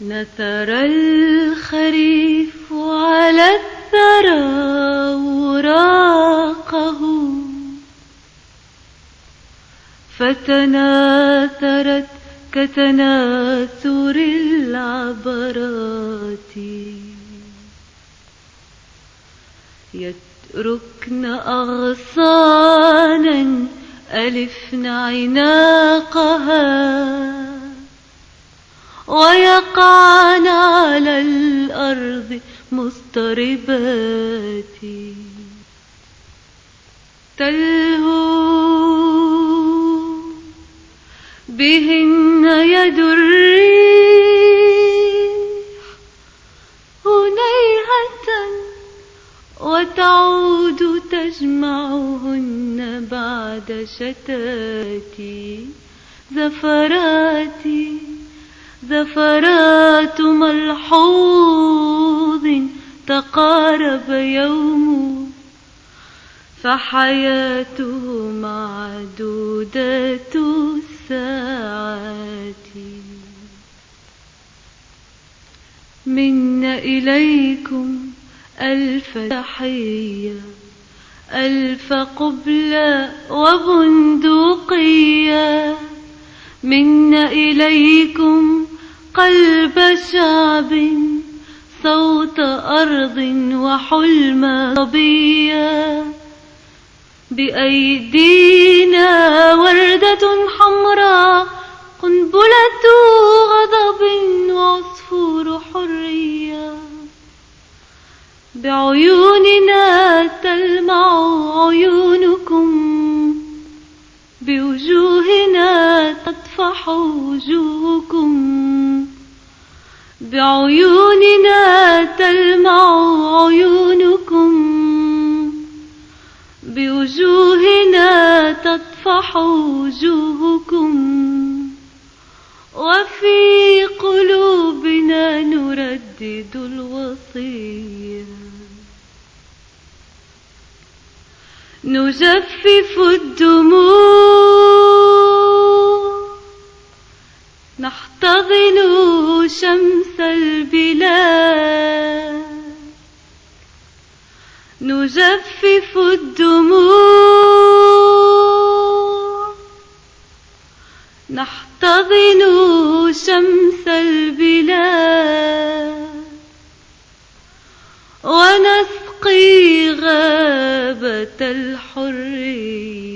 نثر الخريف على الثرى وراقه. فتناثرت كتناثر العبرات. يتركن أغصانا ألفن عناقها. ويقعن على الأرض مضطربات تلهو بهن يد الريح هنيهة وتعود تجمعهن بعد شتاتي زفراتي زفرات ملحوظ تقارب يوم فحياته معدودة الساعات. منا إليكم ألف تحية ألف قبلة وبندقية. منا إليكم قلب شعب صوت أرض وحلم صبية بأيدينا وردة حمراء قنبلة غضب وعصفور حرية بعيوننا تلمع عيونكم بوجوهنا تطفح وجوهكم بعيوننا تلمع عيونكم بوجوهنا تطفح وجوهكم وفي قلوبنا نردد الوصية نجفف الدموع نحتضن شمس البلاد. نجفف الدموع. نحتضن شمس البلاد. ونسقي غابة الحرية.